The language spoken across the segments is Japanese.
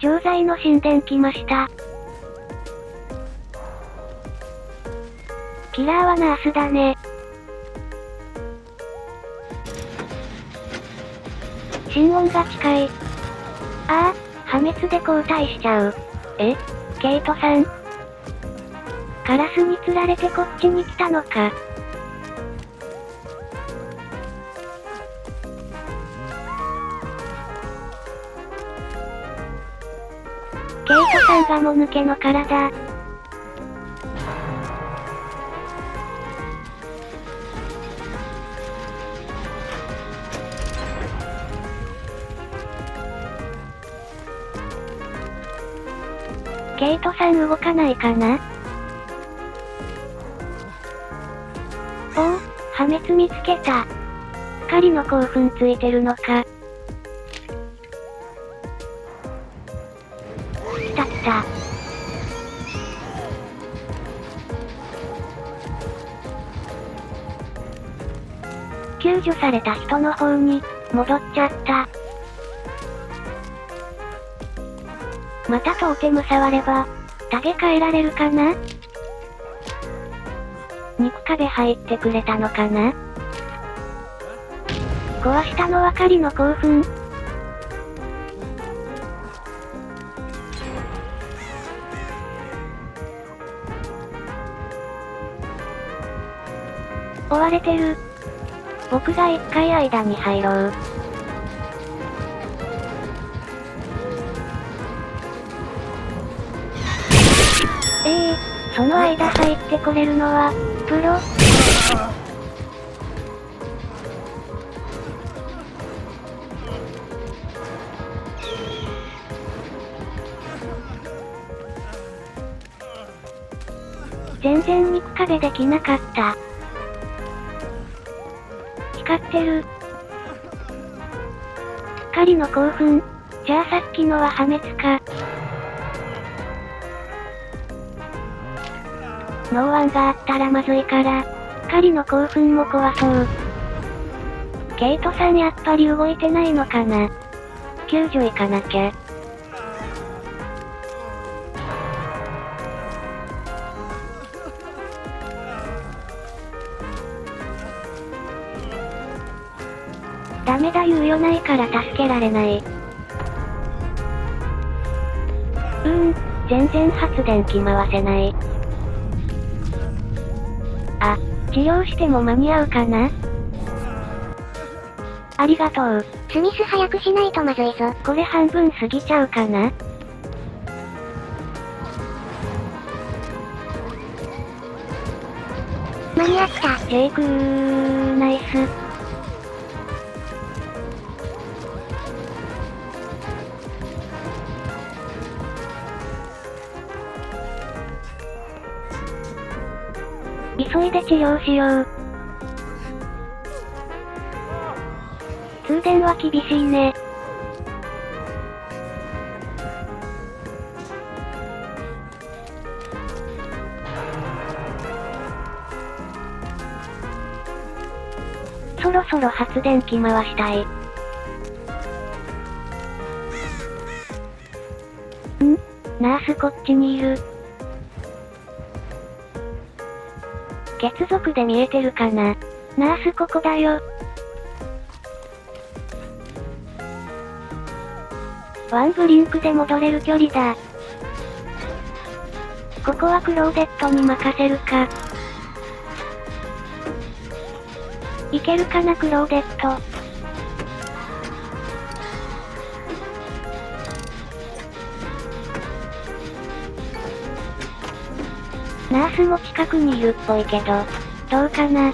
錠剤の神殿来ました。キラーはナースだね。心音が近い。ああ、破滅で交代しちゃう。えケイトさんカラスに釣られてこっちに来たのか。ケイトさんがもぬけの体。ケイトさん動かないかな？おお、破滅見つけた。光の興奮ついてるのか。救助された人の方に、戻っちゃった。またトーテム触れば、タゲ変えられるかな？肉壁入ってくれたのかな？壊したのは狩りの興奮。追われてる。僕が一回間に入ろう。ええー、その間入ってこれるのは、プロ？全然肉壁できなかった。光ってる。狩りの興奮。じゃあさっきのは破滅か。ノーワンがあったらまずいから、狩りの興奮も怖そう。ケイトさんやっぱり動いてないのかな救助行かなきゃ。ダメだ猶予ないから助けられない。うーん、全然発電機回せない。あ、治療しても間に合うかな？ありがとう。スミス早くしないとまずいぞ。これ半分過ぎちゃうかな？間に合った。ジェイクー、ナイス。急いで治療しよう。通電は厳しいね。そろそろ発電機回したい。ん？ナースこっちにいる。血族で見えてるかな？ナースここだよ。ワンブリンクで戻れる距離だ。ここはクローデットに任せるか。いけるかなクローデット。スも近くにいるっぽいけど、どうかな？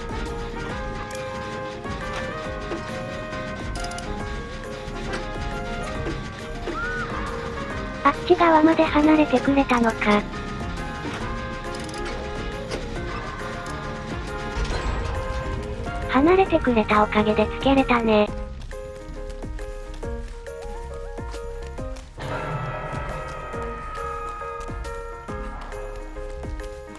あっち側まで離れてくれたのか。離れてくれたおかげでつけれたね。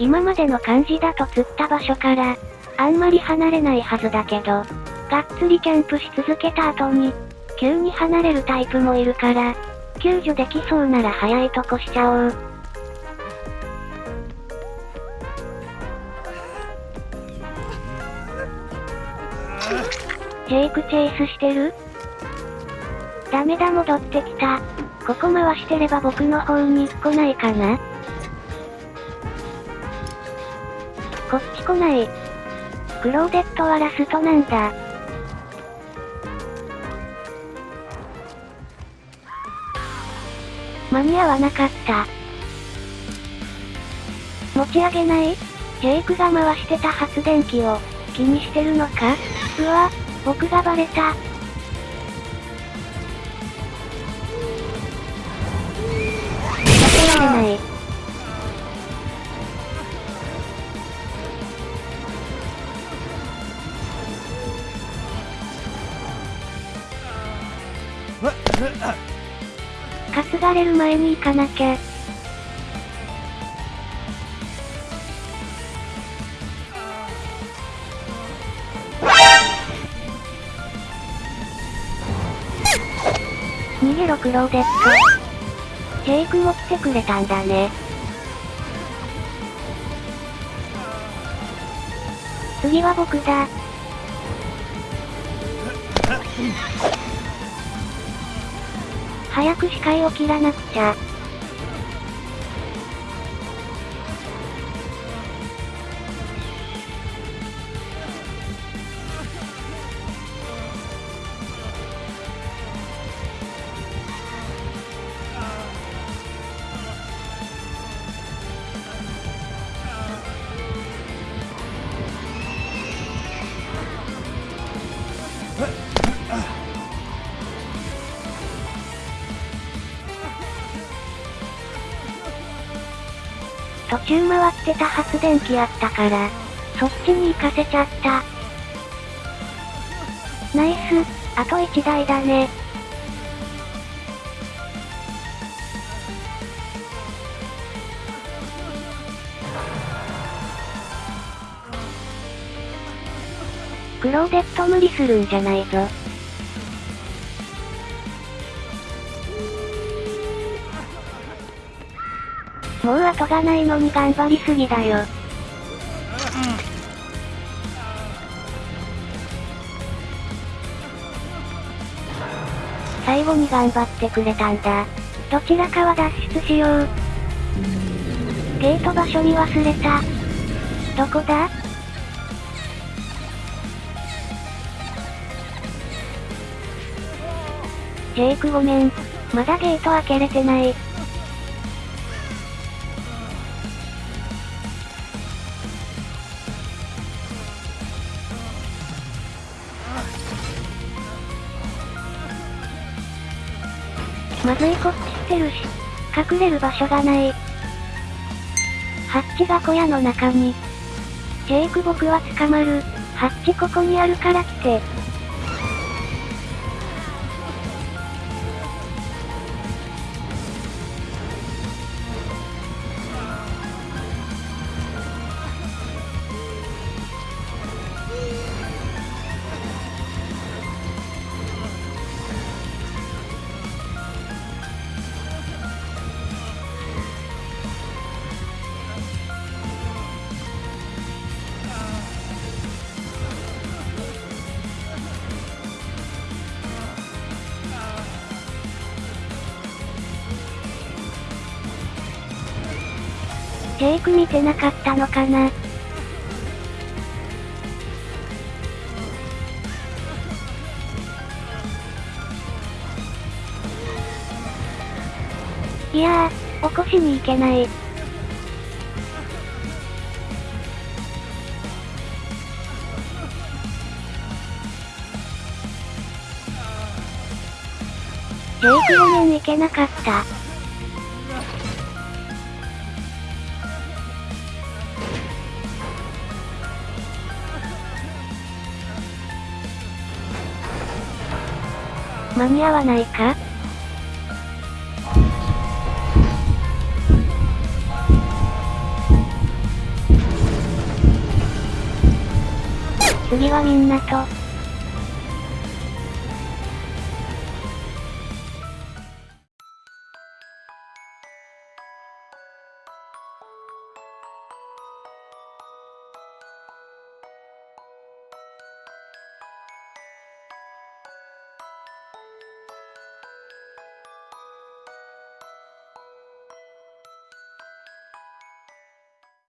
今までの感じだと釣った場所から、あんまり離れないはずだけど、がっつりキャンプし続けた後に、急に離れるタイプもいるから、救助できそうなら早いとこしちゃおう。ジェイクチェイスしてる？ダメだ戻ってきた。ここ回してれば僕の方に来ないかな？こっち来ない。クローデットはラストなんだ。間に合わなかった。持ち上げない？ジェイクが回してた発電機を気にしてるのか？うわ、僕がバレた。避けられない。担がれる前に行かなきゃ。逃げろクローデット。ジェイクも来てくれたんだね。次は僕だ。早く視界を切らなくちゃ。回ってた発電機あったから、そっちに行かせちゃった。ナイス、あと1台だね。クローデット無理するんじゃないぞ。もう後がないのに頑張りすぎだよ。最後に頑張ってくれたんだ。どちらかは脱出しよう。ゲート場所に忘れた。どこだ？ジェイクごめん。まだゲート開けれてない。まずいこっちしてるし、隠れる場所がない。ハッチが小屋の中に。ジェイク僕は捕まる。ハッチここにあるから来て。ジェイク見てなかったのかないやー、起こしに行けない。ジェイクごめん行けなかった。間に合わないか？次はみんなと、